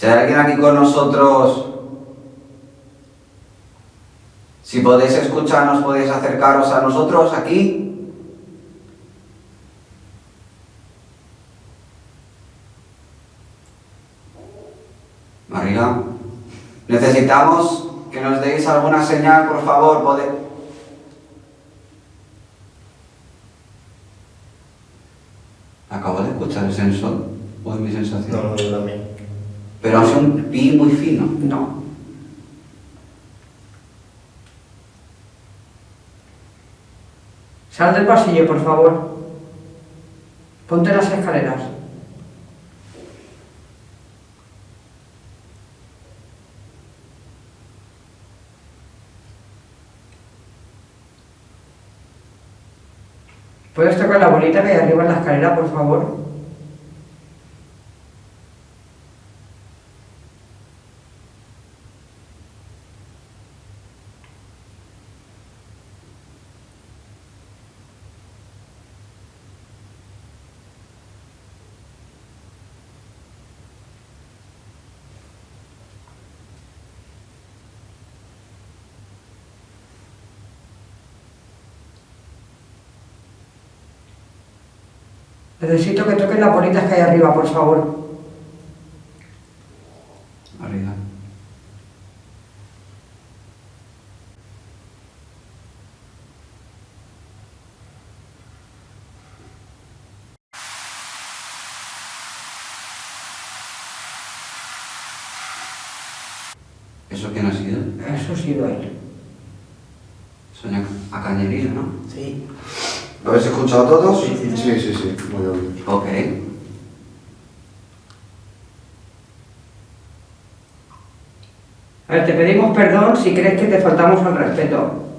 Si hay alguien aquí con nosotros, si podéis escucharnos, podéis acercaros a nosotros aquí. María, necesitamos que nos deis alguna señal, por favor. Acabo de escuchar el sensor, o es mi sensación. No, no, yo también. Pero ha sido un pi muy fino. No. Sal del pasillo, por favor. Ponte las escaleras. ¿Puedes tocar la bolita que hay arriba en la escalera, por favor? Necesito que toques las bolitas que hay arriba, por favor. Arriba. ¿Eso quién ha sido? Eso ha sido él. Sonia a Cañería, ¿no? Sí. ¿Lo habéis escuchado todos? Sí, sí, Sí, sí, sí, muy obvio. Ok. A ver, te pedimos perdón si crees que te faltamos al respeto.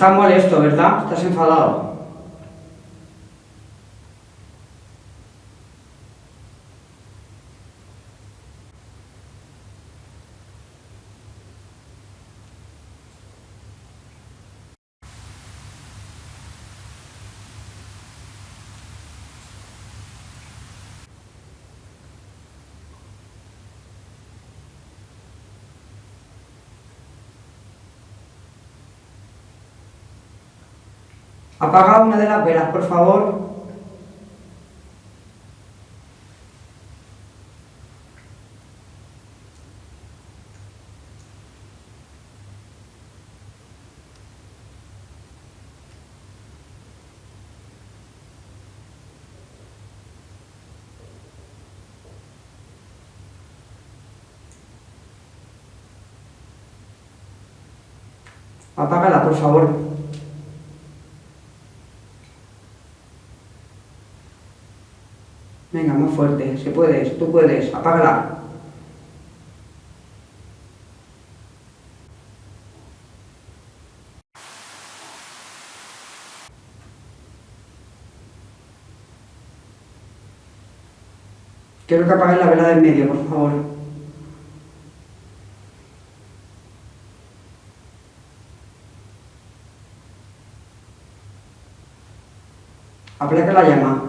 Estás molesto, ¿verdad? Estás enfadado. Apaga una de las velas, por favor. Apágala, por favor. Fuerte. Si puedes, tú puedes. Apágala. Quiero que apagues la vela del medio, por favor. Aplaca la llama.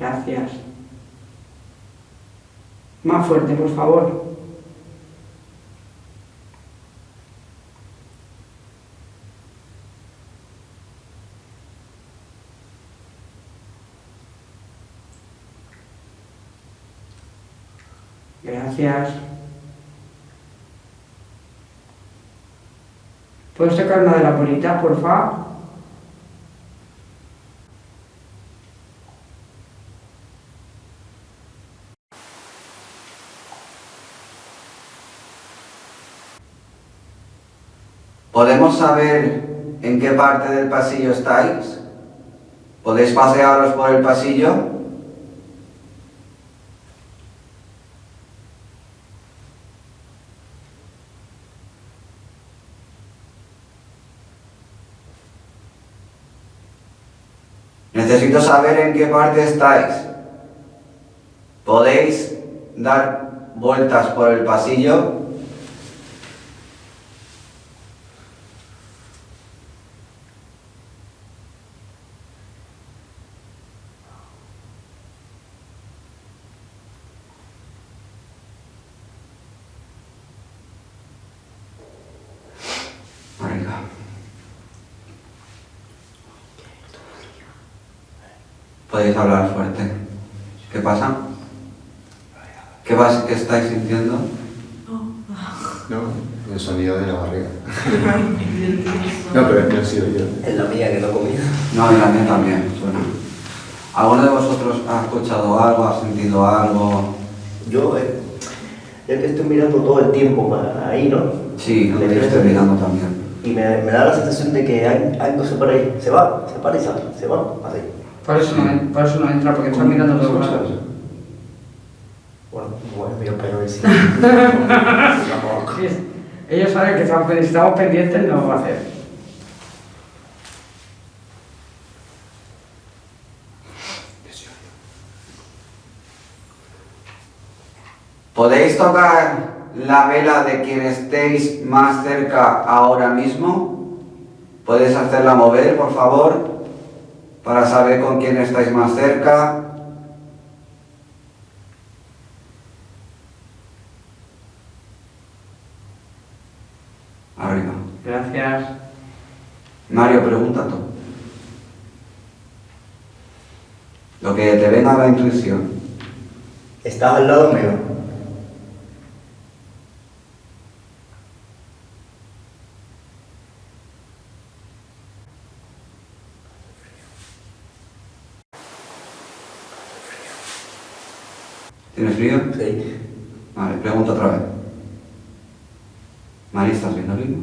Gracias. Más fuerte, por favor. Gracias. ¿Puedes sacar una de las bolitas, por favor? ¿Podemos saber en qué parte del pasillo estáis? ¿Podéis pasearos por el pasillo? Necesito saber en qué parte estáis. ¿Podéis dar vueltas por el pasillo? Podéis hablar fuerte. ¿Qué pasa? ¿Qué, vas, qué estáis sintiendo? No, el sonido de la barriga. No, pero no ha sido yo. Es la mía que no comía. No, y la mía también suena. ¿Alguno de vosotros ha escuchado algo, ha sentido algo? Yo, eh, es que estoy mirando todo el tiempo para ahí, ¿no? Sí, yo estoy mirando también. Y me, me da la sensación de que hay algo se para ahí. Se va, se para y sale, se va, así. Por eso no, por eso no entra, porque está mirando los lados. Bueno, bueno, mira para ver si. Ellos saben que estamos, si estamos pendientes, no va a hacer. ¿Podéis tocar la vela de quien estéis más cerca ahora mismo? ¿Podéis hacerla mover, por favor? Para saber con quién estáis más cerca. Arriba. Gracias. Mario, pregunta tú. Lo que te venga a la intuición. Estás al lado mío. ¿Tienes frío? Sí. Vale, pregunta otra vez. Mari, ¿estás viendo arriba?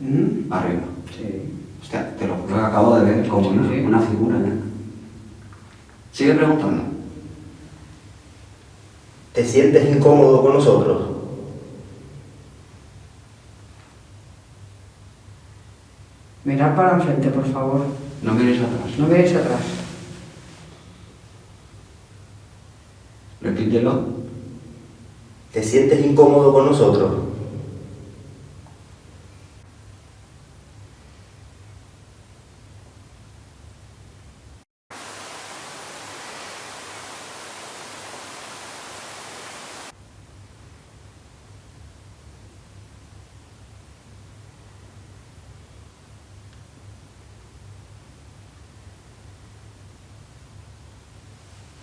¿Mm? Arriba. Sí. Hostia, te lo juro que acabo de ver como Sí, una, sí. una figura. ¿eh? Sigue preguntando. ¿Te sientes incómodo con nosotros? Mirad para enfrente, por favor. No miréis atrás. No veáis atrás. Repítelo. ¿Te sientes incómodo con nosotros?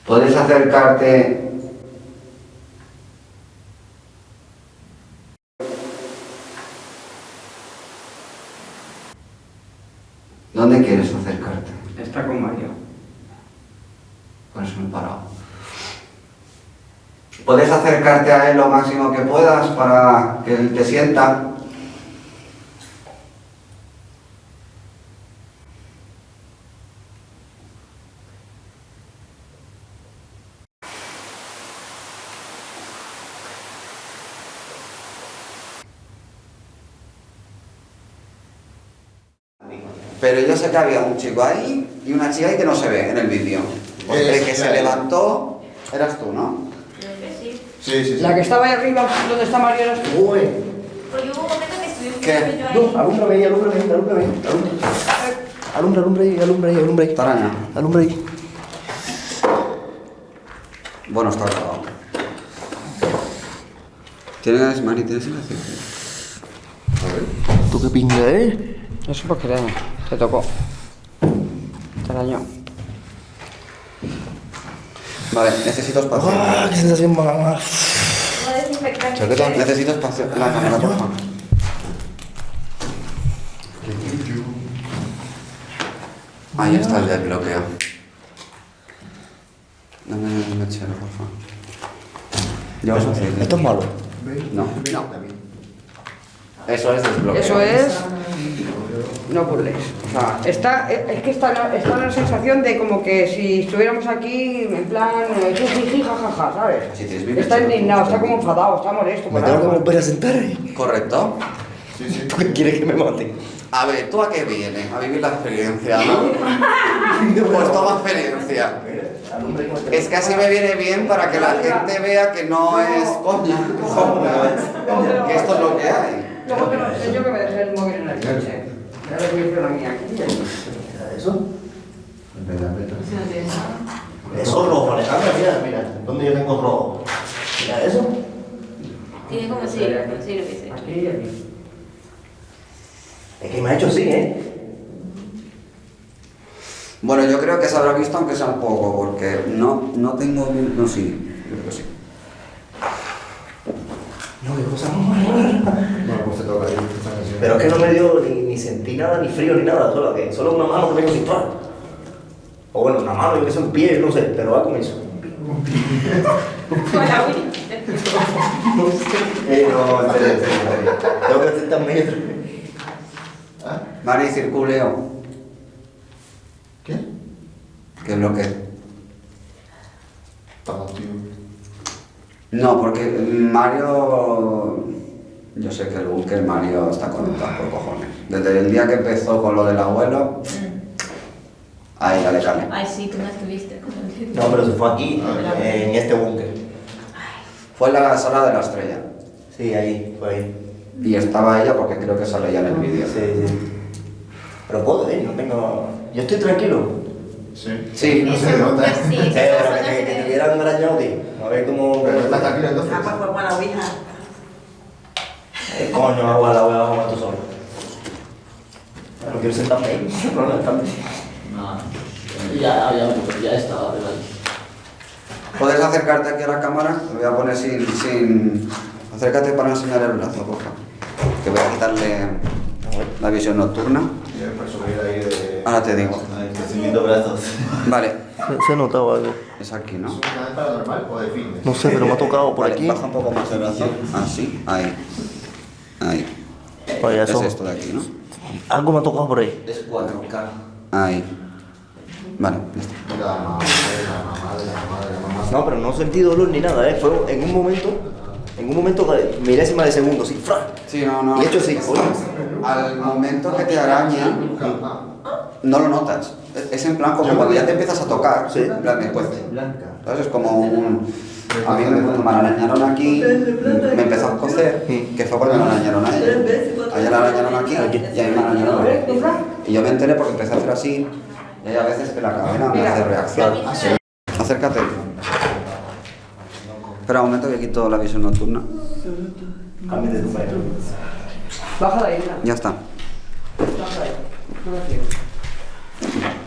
Puedes acercarte. ¿Dónde quieres acercarte? Está con Mario. Por eso me he parado. Puedes acercarte a él lo máximo que puedas para que él te sienta. Pero yo sé que había un chico ahí y una chica ahí que no se ve en el vídeo. Porque el que se levantó eras tú, ¿no? Sí. Sí. La que estaba ahí arriba, donde está tú. Uy. Porque hubo un momento que estuvimos ¿Qué? yo ahí. No, alúmbrame ahí, alúmbrame ahí, alúmbrame ahí. Alumbra, alumbra, alumbra ahí, alumbra ahí, alumbra ahí. Taraña. Alumbra ahí. Bueno, está grabado. ¿Tienes, Mari, tienes el A ver. ¿Tú qué pinga, eh? Eso porque te, te tocó. Te dañó. Vale, necesito espacio. ¡Ah, qué sensación más! Chaqueta, necesito espacio. La cámara, por favor. Ahí está el desbloqueo. Dame el mechero, por favor. ¿Llevas aceite? Esto es malo. No. No. Eso es desbloqueo. Eso es. No burles. O sea, está, es que está, la- está la sensación de como que si estuviéramos aquí, en plan, eh, jiji, jajaja, ¿sabes? Sí, tienes mi Está mechero. indignado, está como enfadado, está molesto. Me tengo que volver a sentar ahí. ¿Correcto? Sí, sí. ¿Tú qué quieres que me mate? A ver, ¿tú a qué vienes? A vivir la experiencia, ¿no? Pues toma experiencia. Que Es que así me viene bien para que la gente vea que no es coña, que esto es lo que hay. Luego te lo enseño que me dejé el móvil en el coche. A hacer la mía aquí. Mira eso. Eso es rojo, Alejandra, mira, mira. ¿Dónde yo tengo rojo? Mira eso. Tiene como si, sí, lo que sé. Aquí y aquí. Es que me ha hecho así, ¿eh? Bueno, yo creo que se habrá visto aunque sea un poco, porque no, no tengo. No, sí, yo creo que sí. No, qué cosa más. Bueno, pues te toca ahí. Pero es que no me dio ni, ni sentí nada, ni frío, ni nada. Solo, que, solo una mano que tengo sin tocar. O bueno, una mano, yo que sé, un pie, no sé, pero va con eso. Con la Wii. Eh, no, serio. Tengo que hacer tan metros. ¿Ah? Mari, circuleo. ¿Qué? ¿Qué es lo que...? No, porque Mario... Yo sé que el búnker Mario está conectado por cojones. Desde el día que empezó con lo del abuelo, ahí ya le calé. Ay, sí, tú no estuviste con el No, pero se fue aquí, en este búnker. Fue en la sala de la estrella. Sí, ahí, fue ahí. Y estaba ella porque creo que sale ya en el vídeo. Sí, sí. Pero puedo, ¿eh? No tengo... Yo estoy tranquilo. Sí. Sí, No se nota. pues sí, Eh, pero que, que, hubieran arañado, tío. A ver cómo... Pero estás tranquilo entonces. Ah, pues fue buena ouija. Eh, coño, agua la voy a jugar tú solo. No quiero sentarme ahí. No, no, sentarme. No, ya, ya, ya estaba. ¿Puedes acercarte aquí a la cámara? Te voy a poner sin... sin... Acércate para enseñar el brazo, por favor. Que voy a quitarle la visión nocturna. Y después subir ahí de... Ahora te digo. Brazos. Vale, Se ha notado algo. es aquí, ¿Es ¿no? un canal paranormal o de fitness? No sé, pero me ha tocado por Vale, aquí. Baja un poco más el brazo. Así, ahí. Ahí. Vaya, Es esto de aquí, ¿no? Algo me ha tocado por ahí. Es 4K. Ahí. Vale, la la la la mamá. No, pero no sentí dolor ni nada, ¿eh? Fue en un momento, en un momento, milésima de segundo, así, ¡fra! Sí, no, no. Y hecho coño. Al momento que te araña, Ah, no lo notas. Es- Es en plan como cuando ya te empiezas a tocar. Sí. En plan, después. Entonces es como un... A mí me, cuando me arañaron aquí, me empezó a cocer, que fue cuando me arañaron a ella. A ella la arañaron aquí y a mí me arañaron aquí. Y yo me enteré porque empecé a hacer así, y hay a veces que la cadena me hace reacción. Acércate. Espera un momento que quito la visión nocturna. Cambio de. Baja ahí, mira. Ya está. Baja. No.